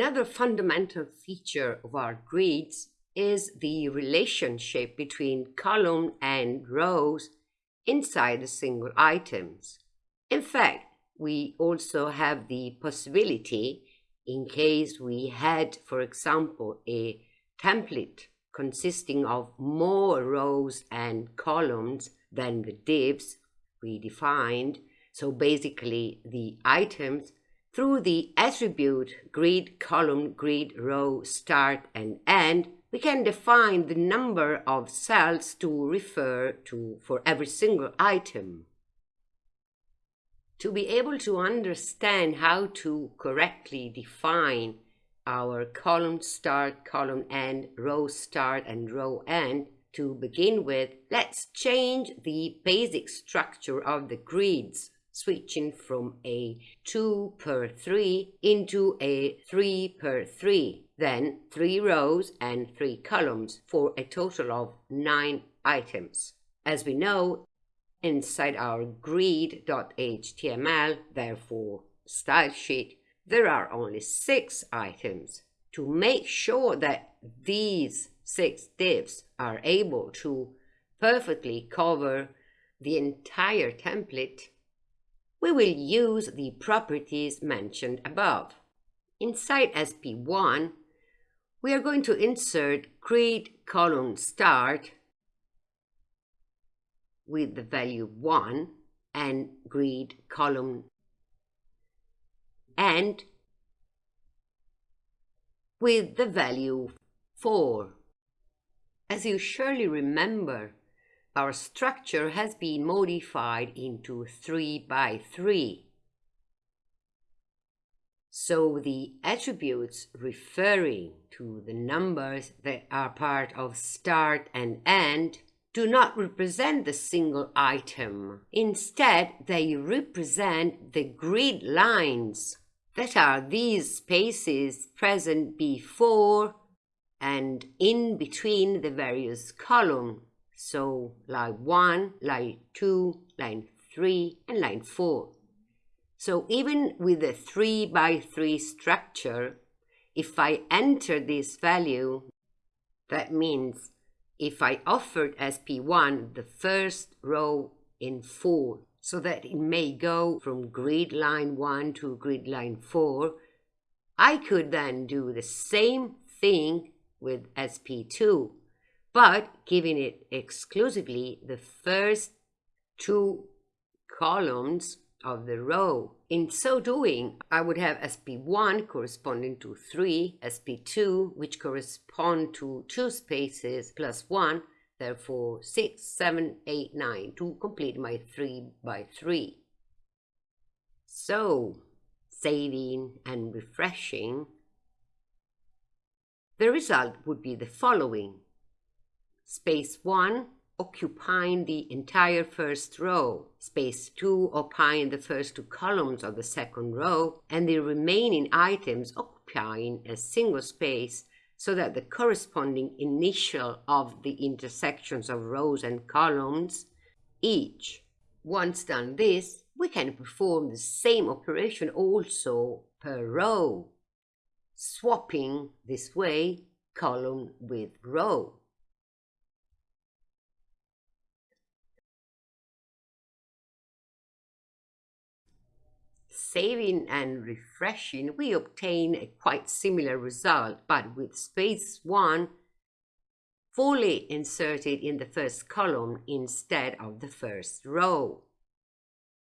Another fundamental feature of our grids is the relationship between column and rows inside the single items. In fact, we also have the possibility, in case we had, for example, a template consisting of more rows and columns than the divs we defined, so basically the items, through the attribute grid column grid row start and end, we can define the number of cells to refer to for every single item. To be able to understand how to correctly define our column start, column end, row start, and row end, to begin with, let's change the basic structure of the grids, switching from a 2 per 3 into a 3 per 3, then 3 rows and 3 columns for a total of 9 items. As we know, inside our grid.html, therefore style sheet, there are only 6 items. To make sure that these 6 divs are able to perfectly cover the entire template, we will use the properties mentioned above. Inside SP1, we are going to insert grid column start with the value 1 and grid column end with the value 4. As you surely remember, our structure has been modified into 3 by 3. So the attributes referring to the numbers that are part of start and end do not represent the single item. Instead, they represent the grid lines that are these spaces present before and in between the various columns. So line 1, line 2, line 3, and line 4. So even with a 3 by 3 structure, if I enter this value, that means if I offered SP1 the first row in 4 so that it may go from grid line 1 to grid line 4, I could then do the same thing with SP2, but giving it exclusively the first two columns of the row. In so doing, I would have SP1 corresponding to 3, SP2 which correspond to 2 spaces plus 1, therefore 6, 7, 8, 9 to complete my 3 by 3. So, saving and refreshing, the result would be the following. Space 1 occupying the entire first row, space 2 occupying the first two columns of the second row, and the remaining items occupying a single space so that the corresponding initial of the intersections of rows and columns each. Once done this, we can perform the same operation also per row, swapping this way column with row. Saving and refreshing, we obtain a quite similar result, but with space 1 fully inserted in the first column instead of the first row.